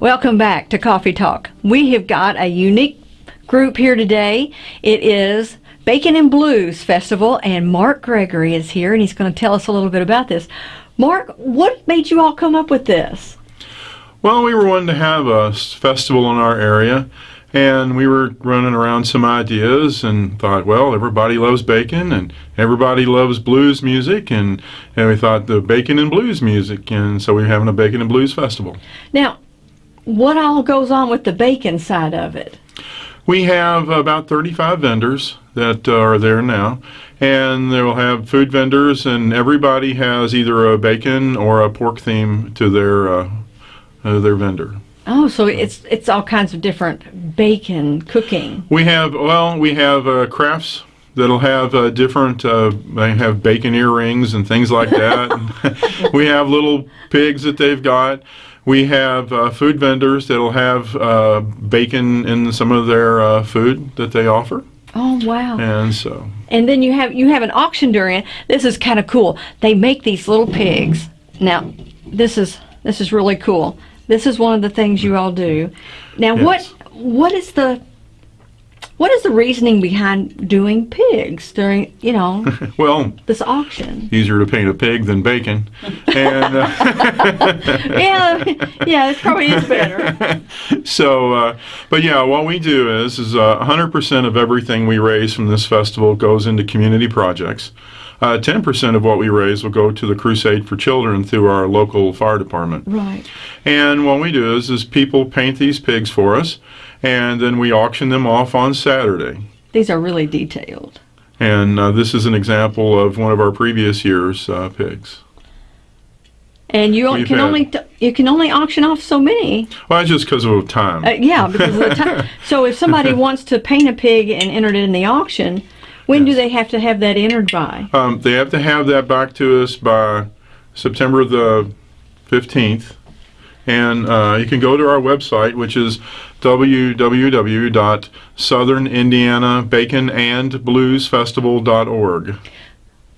Welcome back to Coffee Talk. We have got a unique group here today. It is Bacon and Blues Festival, and Mark Gregory is here, and he's going to tell us a little bit about this. Mark, what made you all come up with this? Well, we were wanting to have a festival in our area, and we were running around some ideas and thought, well, everybody loves bacon and everybody loves blues music, and, and we thought the bacon and blues music, and so we're having a bacon and blues festival. Now, what all goes on with the bacon side of it? We have about 35 vendors that are there now, and they'll have food vendors, and everybody has either a bacon or a pork theme to their uh, uh, their vendor. Oh, so it's it's all kinds of different bacon cooking. We have well, we have uh, crafts that'll have uh, different. Uh, they have bacon earrings and things like that. we have little pigs that they've got. We have uh, food vendors that'll have uh, bacon in some of their uh, food that they offer. Oh wow! And so. And then you have you have an auction during. This is kind of cool. They make these little pigs. Now, this is this is really cool. This is one of the things you all do. Now, yes. what what is the what is the reasoning behind doing pigs during, you know, well, this auction? Easier to paint a pig than bacon, and uh, yeah, yeah, it probably is better. So, uh, but yeah, what we do is is uh, 100% of everything we raise from this festival goes into community projects. Uh, 10% of what we raise will go to the Crusade for Children through our local fire department. Right. And what we do is, is people paint these pigs for us and then we auction them off on Saturday. These are really detailed. And uh, this is an example of one of our previous year's uh, pigs. And you can had, only you can only auction off so many. Well, that's just because of time. Uh, yeah, because of the time. so if somebody wants to paint a pig and enter it in the auction, when yes. do they have to have that entered by? Um, they have to have that back to us by September the 15th. And uh, you can go to our website, which is www.southernIndianaBaconandBluesFestival.org.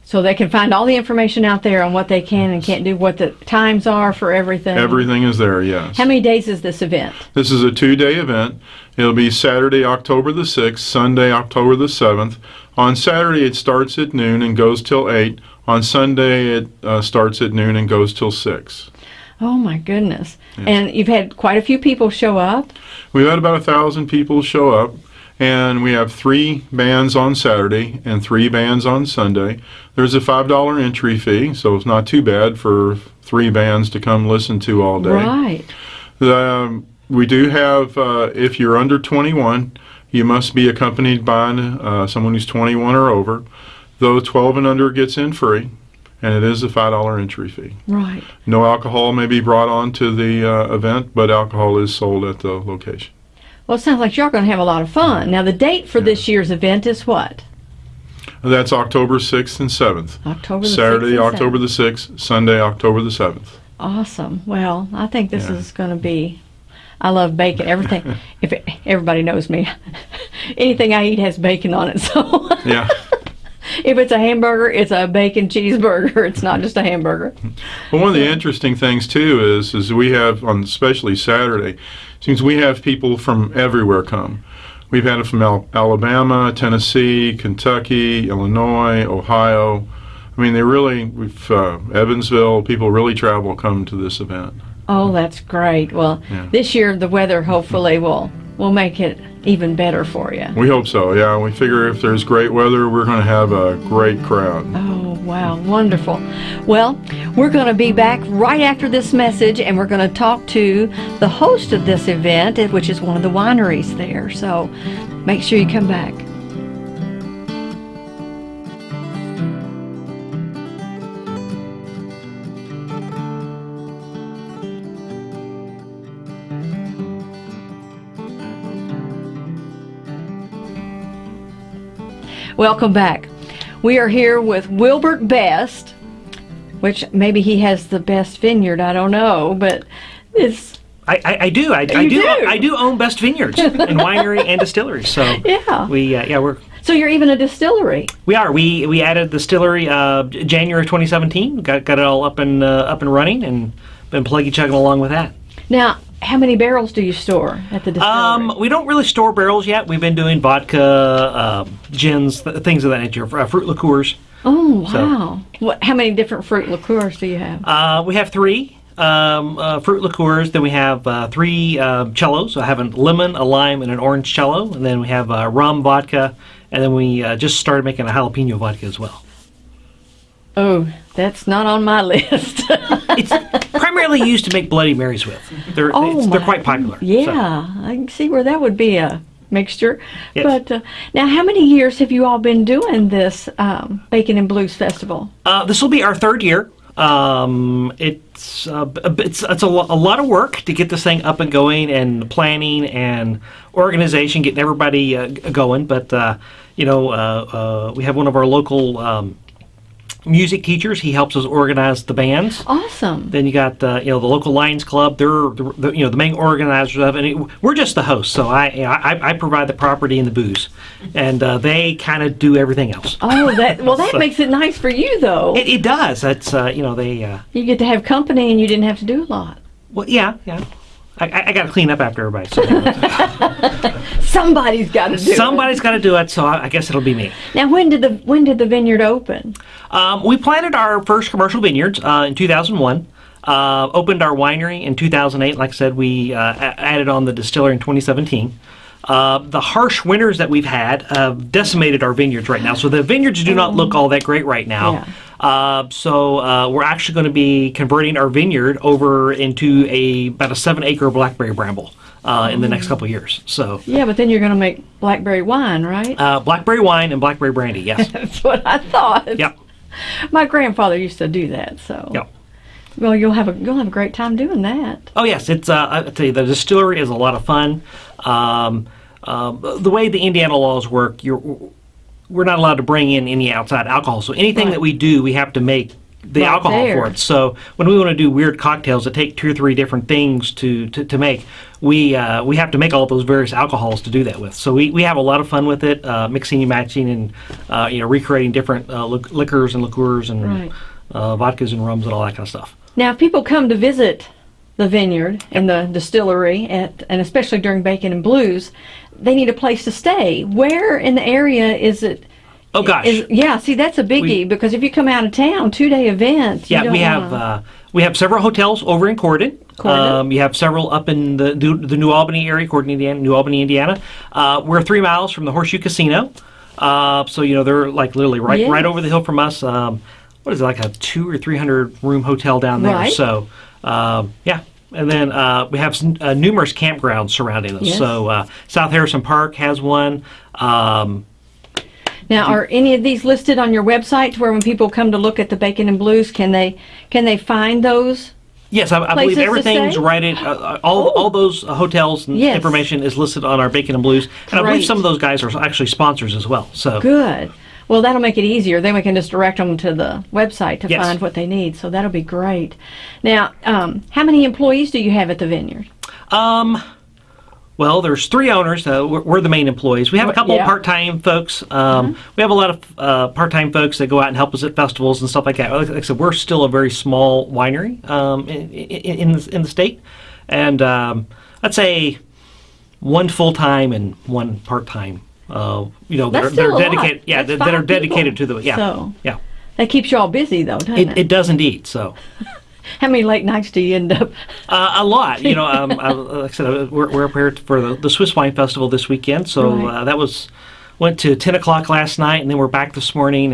So they can find all the information out there on what they can and can't do, what the times are for everything. Everything is there, yes. How many days is this event? This is a two-day event. It'll be Saturday, October the 6th, Sunday, October the 7th. On Saturday, it starts at noon and goes till 8. On Sunday, it uh, starts at noon and goes till 6. Oh my goodness! Yes. And you've had quite a few people show up. We've had about a thousand people show up, and we have three bands on Saturday and three bands on Sunday. There's a five dollar entry fee, so it's not too bad for three bands to come listen to all day. Right. Um, we do have, uh, if you're under 21, you must be accompanied by uh, someone who's 21 or over. Though 12 and under gets in free and it is a five dollar entry fee. Right. No alcohol may be brought on to the uh, event, but alcohol is sold at the location. Well, it sounds like you're going to have a lot of fun. Now, the date for yeah. this year's event is what? That's October 6th and 7th. October Saturday, 6th October 7th. the 6th, Sunday, October the 7th. Awesome. Well, I think this yeah. is going to be I love bacon. Everything. if it, everybody knows me, anything I eat has bacon on it. So yeah if it's a hamburger, it's a bacon cheeseburger. It's not just a hamburger. Well, one of the interesting things too is is we have on especially Saturday, seems we have people from everywhere come. We've had it from Al Alabama, Tennessee, Kentucky, Illinois, Ohio. I mean, they really, we've, uh, Evansville, people really travel come to this event. Oh, that's great. Well, yeah. this year the weather hopefully will will make it even better for you. We hope so, yeah. We figure if there's great weather, we're going to have a great crowd. Oh, wow, wonderful. Well, we're going to be back right after this message and we're going to talk to the host of this event, which is one of the wineries there. So make sure you come back. Welcome back. We are here with Wilbert Best, which maybe he has the best vineyard. I don't know, but it's. I, I, I do. I, I do, do. I do own Best Vineyards and winery and distillery. So yeah, we uh, yeah we're. So you're even a distillery. We are. We we added the distillery uh, January 2017. Got got it all up and uh, up and running, and been pluggy chugging along with that. Now, how many barrels do you store at the distillery? Um, we don't really store barrels yet. We've been doing vodka, um, gins, th- things of that nature, uh, fruit liqueurs. oh wow! What? How many different fruit liqueurs do you have? Uh, we have three um, uh, fruit liqueurs. Then we have uh, three uh, cellos. I have a lemon, a lime, and an orange cello. And then we have uh, rum, vodka, and then we uh, just started making a jalapeno vodka as well. Oh, that's not on my list. It's primarily used to make Bloody Marys with. They're Oh, it's- they're quite popular. so. yeah, I can see where that would be a mixture. Yes. But uh, now, how many years have you all been doing this um, Bacon and Blues Festival? Uh, this will be our third year. Um, it's uh, it's it's a, lo- a lot of work to get this thing up and going, and planning and organization, getting everybody uh, going. But uh, you know, uh, uh, we have one of our local um, music teachers. He helps us organize the bands. Awesome. Then you got the you know the local Lions Club. They're the, the, you know the main organizers of it. And it, we're just the hosts, so I, you know, I I provide the property and the booze, and uh, they kind of do everything else. Oh, that well, that So- makes it nice for you, though. It, it does. That's uh, you know they. Uh, you get to have company, and you didn't have to do a lot. Well, yeah, yeah. I, I, got to clean up after everybody. So Somebody's got to do it. somebody's got to do it. So I, I guess it'll be me. Now, when did the when did the vineyard open? Um, we planted our first commercial vineyards uh, in 2001. Uh, opened our winery in 2008. Like I said, we uh, added on the distillery in 2017. Uh, the harsh winters that we've had have decimated our vineyards right now. So the vineyards do not look all that great right now. Yeah. Uh, so uh, we're actually going to be converting our vineyard over into a about a seven acre blackberry bramble uh, in the next couple of years. So Yeah, but then you're going to make blackberry wine, right? uh, blackberry wine and blackberry brandy. Yes. That's what I thought. yep. My grandfather used to do that, so. Yep. Well, you'll have a you'll have a great time doing that. Oh yes, it's. Uh, I tell you, the distillery is a lot of fun. Um, um, the way the Indiana laws work, you're we're not allowed to bring in any outside alcohol. So anything Right. that we do, we have to make the Right alcohol there. for it. So when we want to do weird cocktails that take two or three different things to to, to make, we uh, we have to make all those various alcohols to do that with. So we, we have a lot of fun with it, uh, mixing and matching, and uh, you know recreating different uh, lic- liquors and liqueurs and Right. uh, vodkas and rums and all that kind of stuff. Now, if people come to visit the vineyard and the distillery, at and especially during Bacon and Blues, they need a place to stay. Where in the area is it? Oh gosh. Is, yeah, see, that's a biggie We- because if you come out of town, two day event. you Yeah, we have uh, we have several hotels over in Corydon. Corydon. Um, you have several up in the the, the New Albany area, Corydon, Indiana, New Albany, Indiana. Uh, we're three miles from the Horseshoe Casino, uh, so you know they're like literally right right over the hill from us. Um, what is it like a two or three hundred room hotel down there? Right. So um, yeah. And then uh, we have uh, numerous campgrounds surrounding us. Yes. So uh, South Harrison Park has one. Um, Now, are any of these listed on your website where when people come to look at the Bacon and Blues, can they can they find those? Yes, I, I believe everything's right in uh, all. All those uh, hotels and Yes. information is listed on our Bacon and Blues, and I believe some of those guys are actually sponsors as well. So Good. Well, that'll make it easier. Then we can just direct them to the website to Yes. find what they need. So that'll be great. Now, um, how many employees do you have at the vineyard? Um, well, there's three owners. Uh, we're, we're the main employees. We have a couple Yeah. Of part-time folks. Um, We have a lot of uh, part-time folks that go out and help us at festivals and stuff like that. Like, like I said, we're still a very small winery um, in, in, in, the, in the state, and um, I'd say one full-time and one part-time. Uh, you know, that are, that are dedicated. Yeah, that, that are dedicated people. to the yeah So- yeah. That keeps you all busy, though, doesn't it? It, it does indeed. So. How many late nights do you end up? Uh, a lot, you know. Um, I, like I said, we're, we're up here for the, the Swiss Wine Festival this weekend, so Right. uh, that was went to ten o'clock last night, and then we're back this morning.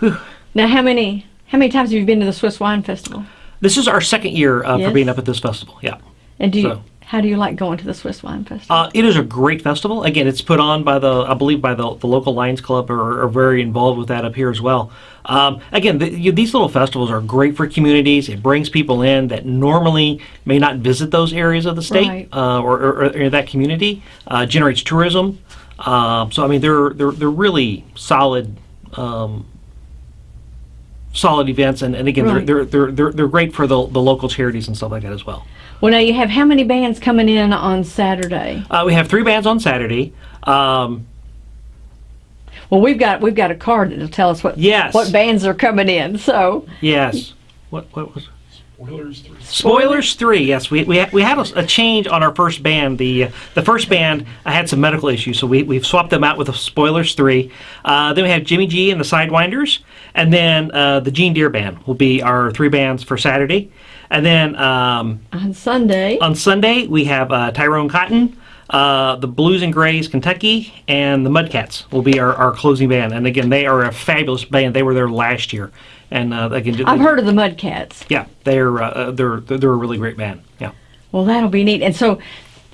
And Now, how many how many times have you been to the Swiss Wine Festival? this is our second year uh, Yes. for being up at this festival. Yeah, And do you So- how do you like going to the Swiss Wine Festival? uh, it is a great festival. Again, it's put on by the I believe by the, the local Lions Club are, are very involved with that up here as well. Um, again, the, you, these little festivals are great for communities. It brings people in that normally may not visit those areas of the state Right. uh, or, or, or that community. Uh, generates tourism. Um, so I mean, they're they're they're really solid. Um, solid events and, and again Right. they're, they're, they're, they're, they're great for the, the local charities and stuff like that as well well, now you have how many bands coming in on Saturday? uh, we have three bands on saturday um, Well, we've got we've got a card that'll tell us what Yes. what bands are coming in. So yes what, what was Spoilers three. Spoilers three. Yes, we we, we had a, a change on our first band. The the first band I had some medical issues, so we we've swapped them out with the Spoilers three. Uh, then we have Jimmy G and the Sidewinders, and then uh, the Gene Deer band will be our three bands for Saturday. And then um, On Sunday. on Sunday we have uh, Tyrone Cotton. Uh, the Blues and Grays, Kentucky, and the Mudcats will be our, our closing band. And again, they are a fabulous band. They were there last year, and uh, again, I've heard of the Mudcats. yeah, they're uh, they're they're a really great band. Yeah. Well, that'll be neat. And so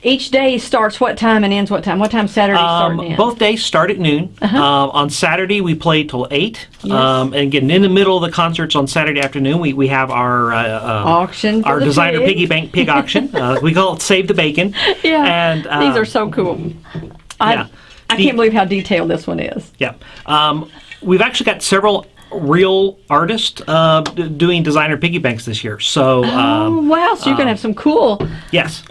each day starts what time and ends what time? What time Saturday Um, both days start at noon. Uh-huh. Um, on Saturday, we play till 8. Um, and again, in the middle of the concerts on Saturday afternoon, we, we have our uh, uh, Auction our designer pigs. piggy bank pig auction. Uh, we call it Save the Bacon. Yeah. And uh, These are so cool. I, yeah. I can't believe how detailed this one is. Yeah. Um, we've actually got several real artists uh, d- doing designer piggy banks this year. So, oh um, wow! So you're gonna have some cool. yes.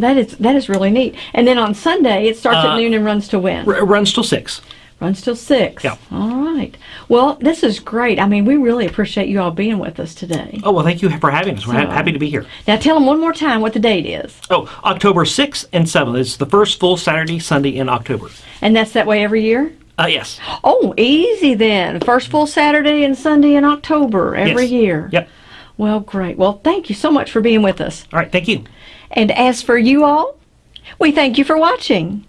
That is that is really neat. And then on Sunday it starts Uh, at noon and runs to when? Runs till 6. runs till six. Yeah. All right. Well, this is great. I mean, we really appreciate you all being with us today. Oh, well, thank you for having us. We're So- happy to be here. Now tell them one more time what the date is, Oh, October 6th and 7th. It's the first full Saturday, Sunday in October. and that's that way every year. Uh, yes. Oh, easy then. First full Saturday and Sunday in October every Yes. year. Yep. Well, great. Well, thank you so much for being with us. All right. Thank you. And as for you all, we thank you for watching.